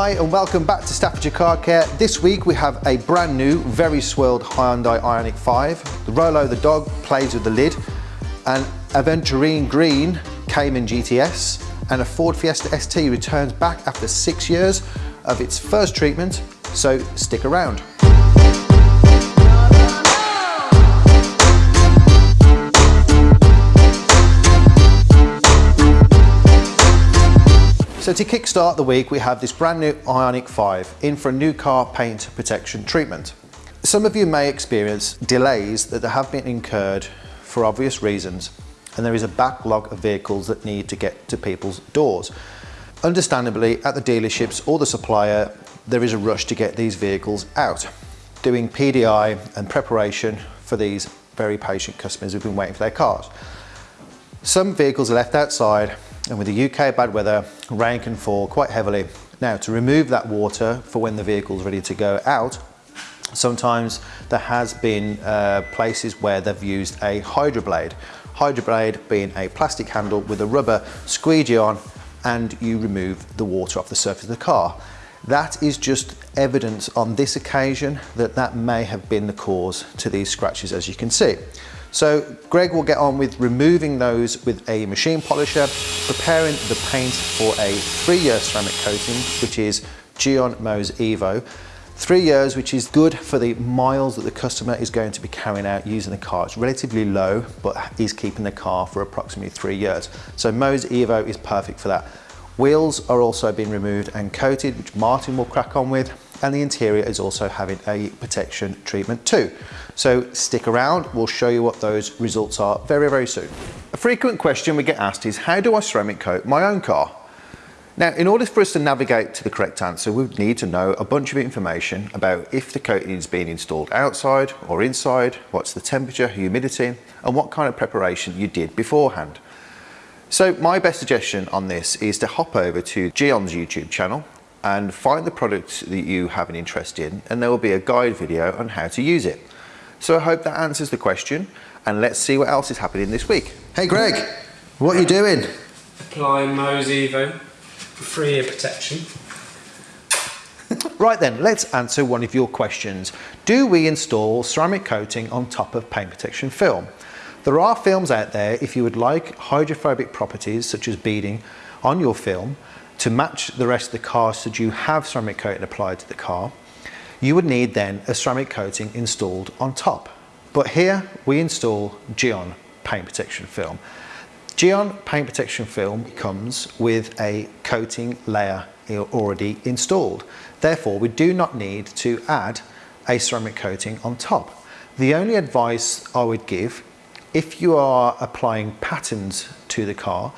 Hi and welcome back to Staffordshire Car Care. This week we have a brand new, very swirled Hyundai Ioniq 5. The Rolo the dog plays with the lid, an Aventurine Green Cayman GTS, and a Ford Fiesta ST returns back after six years of its first treatment, so stick around. So to kickstart the week, we have this brand new Ioniq 5 in for a new car paint protection treatment. Some of you may experience delays that have been incurred for obvious reasons, and there is a backlog of vehicles that need to get to people's doors. Understandably, at the dealerships or the supplier, there is a rush to get these vehicles out, doing PDI and preparation for these very patient customers who've been waiting for their cars. Some vehicles are left outside and with the UK bad weather, rain can fall quite heavily. Now to remove that water for when the vehicle's ready to go out, sometimes there has been uh, places where they've used a hydroblade. Hydroblade being a plastic handle with a rubber squeegee on and you remove the water off the surface of the car. That is just evidence on this occasion that that may have been the cause to these scratches as you can see. So Greg will get on with removing those with a machine polisher, preparing the paint for a three-year ceramic coating, which is Gyeon Mohs Evo. Three years, which is good for the miles that the customer is going to be carrying out using the car. It's relatively low, but is keeping the car for approximately three years. So Mohs Evo is perfect for that. Wheels are also being removed and coated, which Martin will crack on with and the interior is also having a protection treatment too. So stick around, we'll show you what those results are very, very soon. A frequent question we get asked is, how do I ceramic coat my own car? Now, in order for us to navigate to the correct answer, we would need to know a bunch of information about if the coating is being installed outside or inside, what's the temperature, humidity, and what kind of preparation you did beforehand. So my best suggestion on this is to hop over to Gyeon's YouTube channel and find the product that you have an interest in and there will be a guide video on how to use it. So I hope that answers the question and let's see what else is happening this week. Hey Greg, what are you doing? Applying Mohs Evo for three year protection. right then, let's answer one of your questions. Do we install ceramic coating on top of paint protection film? There are films out there if you would like hydrophobic properties such as beading on your film to match the rest of the car so that you have ceramic coating applied to the car, you would need then a ceramic coating installed on top. But here we install Gyeon paint protection film. Gyeon paint protection film comes with a coating layer already installed. Therefore, we do not need to add a ceramic coating on top. The only advice I would give if you are applying patterns to the car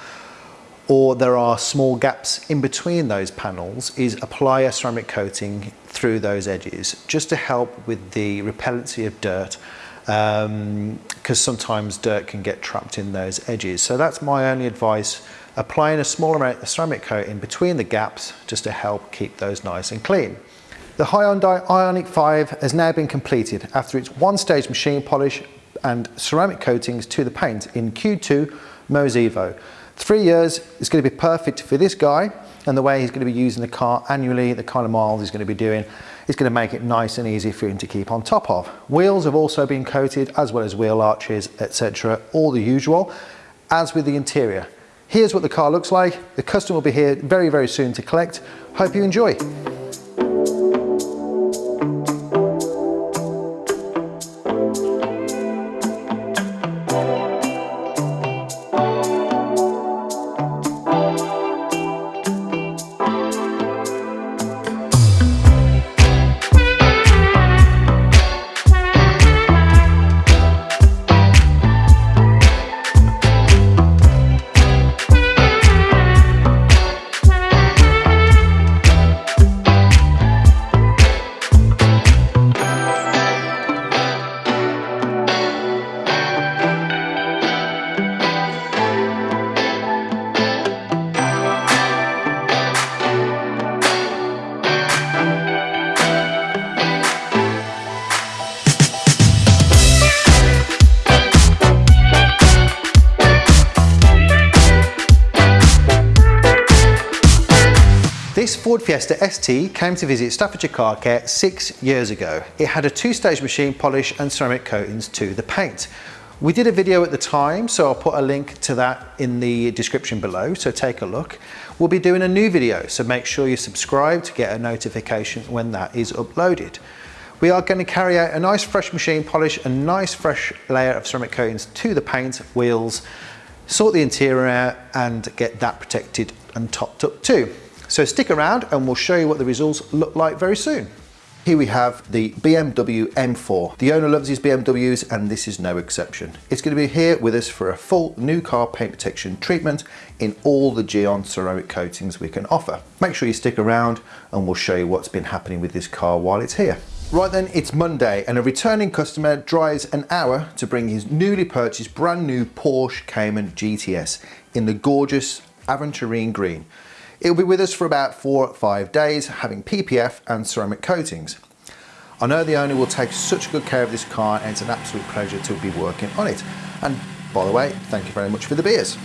or there are small gaps in between those panels is apply a ceramic coating through those edges just to help with the repellency of dirt because um, sometimes dirt can get trapped in those edges. So that's my only advice, applying a small amount of ceramic coating between the gaps just to help keep those nice and clean. The Hyundai Ioniq 5 has now been completed after its one-stage machine polish and ceramic coatings to the paint in Q2 Mohs Evo. Three years is going to be perfect for this guy and the way he's going to be using the car annually, the kind of miles he's going to be doing, is going to make it nice and easy for him to keep on top of. Wheels have also been coated as well as wheel arches, etc. All the usual, as with the interior. Here's what the car looks like. The customer will be here very, very soon to collect. Hope you enjoy. This Ford Fiesta ST came to visit Staffordshire Car Care six years ago. It had a two-stage machine polish and ceramic coatings to the paint. We did a video at the time, so I'll put a link to that in the description below, so take a look. We'll be doing a new video, so make sure you subscribe to get a notification when that is uploaded. We are going to carry out a nice fresh machine polish, a nice fresh layer of ceramic coatings to the paint, wheels, sort the interior out and get that protected and topped up too. So stick around and we'll show you what the results look like very soon. Here we have the BMW M4. The owner loves his BMWs and this is no exception. It's going to be here with us for a full new car paint protection treatment in all the Gyeon ceramic coatings we can offer. Make sure you stick around and we'll show you what's been happening with this car while it's here. Right then, it's Monday and a returning customer drives an hour to bring his newly purchased brand new Porsche Cayman GTS in the gorgeous aventurine green. It'll be with us for about four or five days, having PPF and ceramic coatings. I know the owner will take such good care of this car and it's an absolute pleasure to be working on it. And by the way, thank you very much for the beers.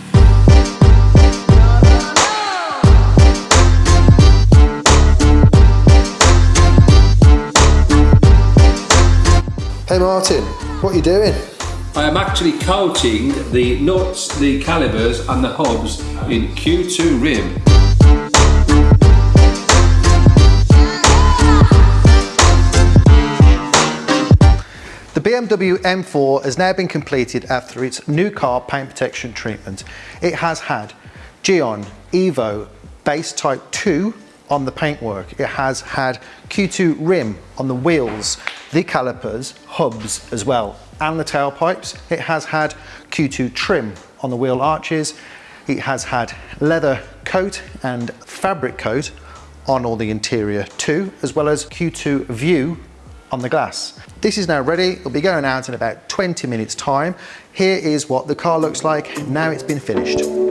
Hey Martin, what are you doing? I am actually coating the nuts, the calipers and the hubs in Q2 rim. BMW M4 has now been completed after its new car paint protection treatment. It has had Gyeon Evo base type 2 on the paintwork. It has had Q2 rim on the wheels, the calipers, hubs as well, and the tailpipes. It has had Q2 trim on the wheel arches. It has had leather coat and fabric coat on all the interior too, as well as Q2 view on the glass. This is now ready. It'll be going out in about 20 minutes time. Here is what the car looks like now it's been finished.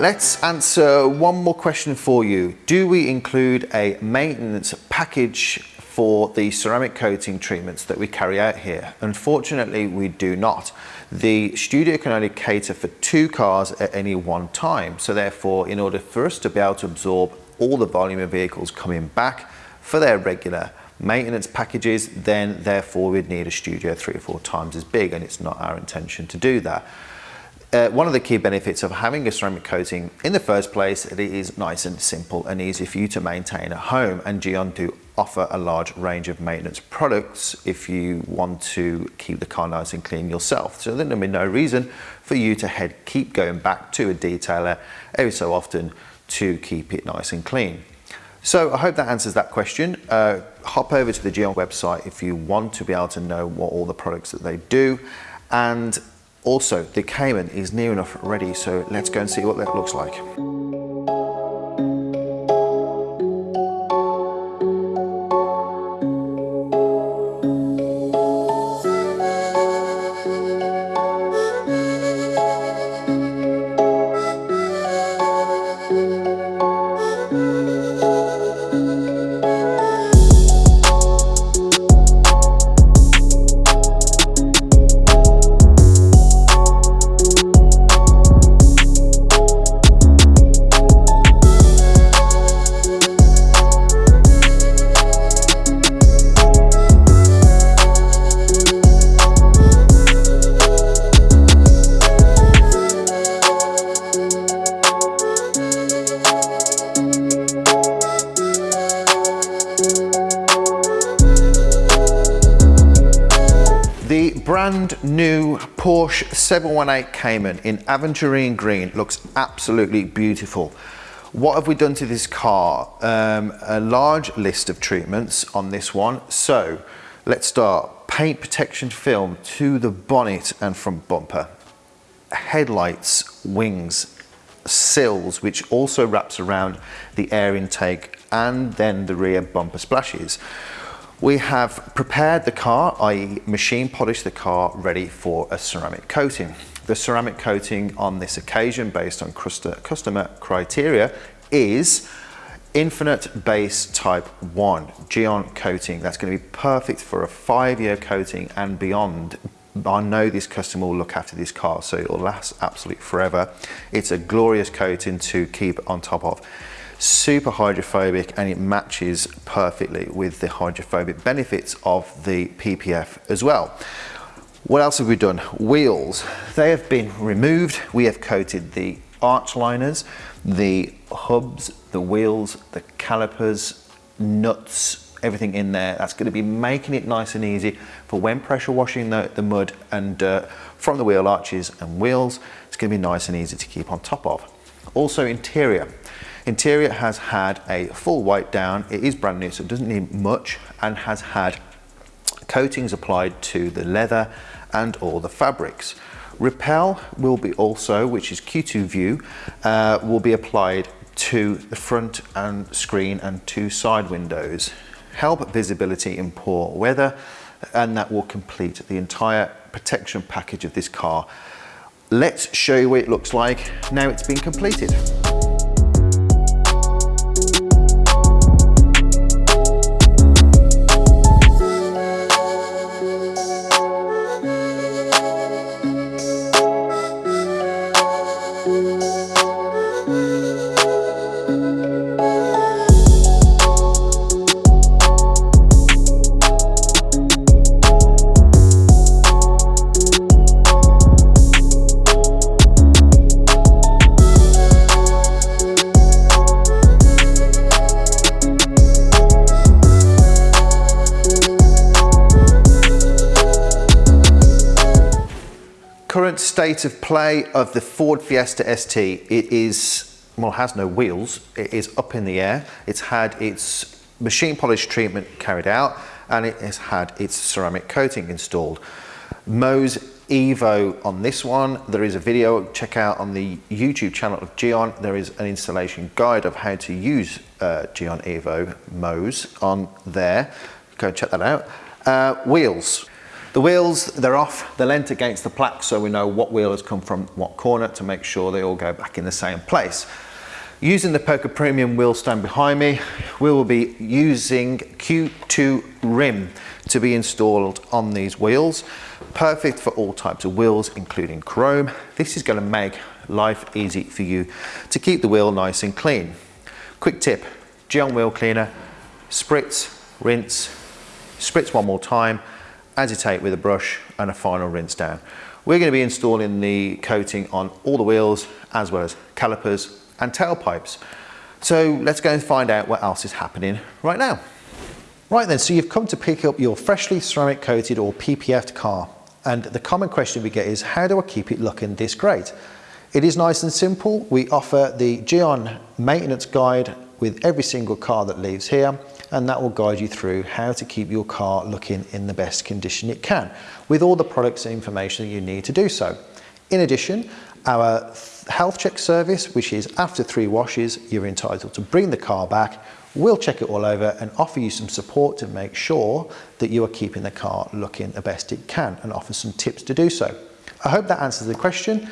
Let's answer one more question for you. Do we include a maintenance package for the ceramic coating treatments that we carry out here? Unfortunately, we do not. The studio can only cater for two cars at any one time. So therefore, in order for us to be able to absorb all the volume of vehicles coming back for their regular maintenance packages, then therefore we'd need a studio three or four times as big and it's not our intention to do that. Uh, one of the key benefits of having a ceramic coating in the first place, it is nice and simple and easy for you to maintain at home and Gyeon do offer a large range of maintenance products if you want to keep the car nice and clean yourself. So there'll be no reason for you to head keep going back to a detailer every so often to keep it nice and clean. So I hope that answers that question. Uh, hop over to the Gyeon website if you want to be able to know what all the products that they do. And also, the Cayman is near enough ready, so let's go and see what that looks like. Porsche 718 Cayman in aventurine green looks absolutely beautiful. What have we done to this car? Um, a large list of treatments on this one. So let's start. Paint protection film to the bonnet and front bumper. Headlights, wings, sills, which also wraps around the air intake and then the rear bumper splashes. We have prepared the car, i.e. machine polished the car ready for a ceramic coating. The ceramic coating on this occasion based on customer criteria is Infinite Base Type 1 Gyeon coating. That's going to be perfect for a five-year coating and beyond. I know this customer will look after this car, so it'll last absolutely forever. It's a glorious coating to keep on top of. Super hydrophobic and it matches perfectly with the hydrophobic benefits of the PPF as well. What else have we done? Wheels. They have been removed. We have coated the arch liners, the hubs, the wheels, the calipers, nuts, everything in there. That's going to be making it nice and easy for when pressure washing the, the mud and dirt from the wheel arches and wheels. It's going to be nice and easy to keep on top of. Also interior. Interior has had a full wipe down. It is brand new, so it doesn't need much and has had coatings applied to the leather and all the fabrics. Repel will be also, which is Q2 View, uh, will be applied to the front and screen and two side windows. Help visibility in poor weather and that will complete the entire protection package of this car. Let's show you what it looks like now it's been completed. State of play of the Ford Fiesta ST, it is, well, has no wheels. It is up in the air. It's had its machine polish treatment carried out and it has had its ceramic coating installed. Mohs Evo on this one. There is a video, check out on the YouTube channel of Gyeon. There is an installation guide of how to use uh, Gyeon Evo Mohs on there. Go and check that out. Uh, wheels. The wheels, they're off, they're lent against the plaque so we know what wheel has come from what corner to make sure they all go back in the same place. Using the Poka Premium wheel stand behind me, we will be using Q2 rim to be installed on these wheels. Perfect for all types of wheels, including chrome. This is gonna make life easy for you to keep the wheel nice and clean. Quick tip, Gyeon wheel cleaner, spritz, rinse, spritz one more time, agitate with a brush and a final rinse down. We're going to be installing the coating on all the wheels as well as calipers and tailpipes. So let's go and find out what else is happening right now. Right then, so you've come to pick up your freshly ceramic coated or PPF'd car. And the common question we get is, how do I keep it looking this great? It is nice and simple. We offer the Gyeon maintenance guide with every single car that leaves here and that will guide you through how to keep your car looking in the best condition it can with all the products and information that you need to do so. In addition, our health check service, which is after three washes, you're entitled to bring the car back, we'll check it all over and offer you some support to make sure that you are keeping the car looking the best it can and offer some tips to do so. I hope that answers the question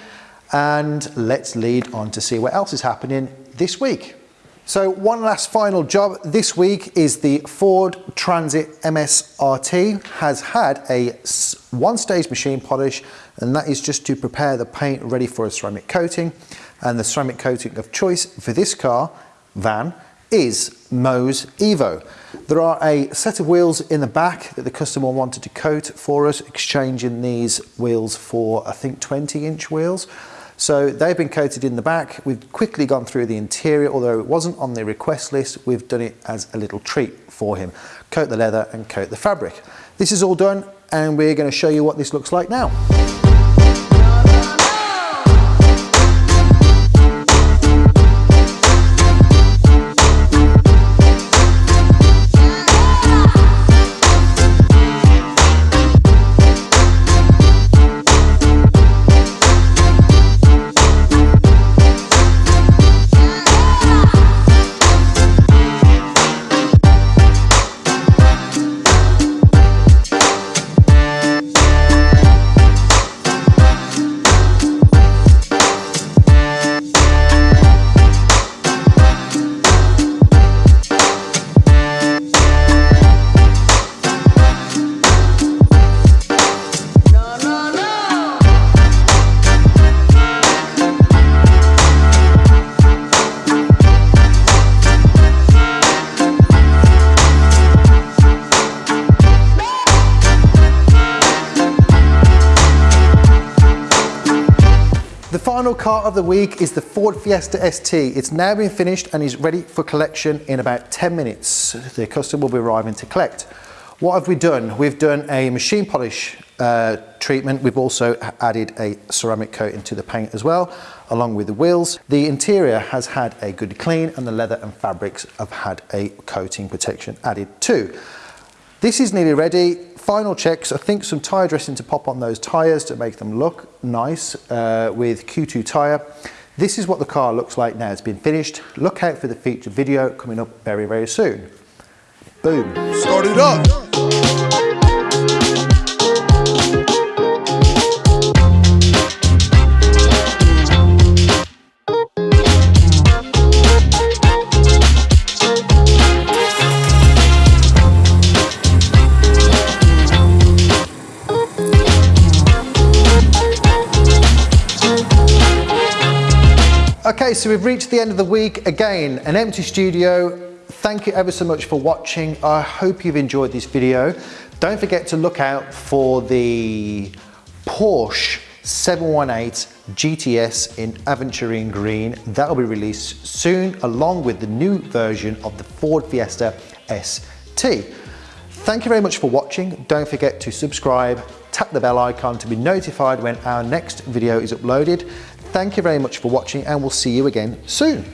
and let's lead on to see what else is happening this week. So one last final job this week is the Ford Transit MSRT has had a one stage machine polish and that is just to prepare the paint ready for a ceramic coating and the ceramic coating of choice for this car, van, is Mohs Evo. There are a set of wheels in the back that the customer wanted to coat for us, exchanging these wheels for I think 20 inch wheels. So they've been coated in the back. We've quickly gone through the interior, although it wasn't on the request list, we've done it as a little treat for him. Coat the leather and coat the fabric. This is all done and we're gonna show you what this looks like now. Of the week is the Ford Fiesta ST. It's now been finished and is ready for collection in about 10 minutes. The customer will be arriving to collect. What have we done? We've done a machine polish uh, treatment. We've also added a ceramic coating to the paint as well, along with the wheels. The interior has had a good clean and the leather and fabrics have had a coating protection added too. This is nearly ready. Final checks, I think some tyre dressing to pop on those tyres to make them look nice uh, with Q2 tyre. This is what the car looks like now it's been finished. Look out for the feature video coming up very, very soon. Boom. Start it up. So we've reached the end of the week. Again, an empty studio. Thank you ever so much for watching. I hope you've enjoyed this video. Don't forget to look out for the Porsche 718 GTS in Aventurine Green. That'll be released soon, along with the new version of the Ford Fiesta ST. Thank you very much for watching. Don't forget to subscribe, tap the bell icon to be notified when our next video is uploaded. Thank you very much for watching and we'll see you again soon.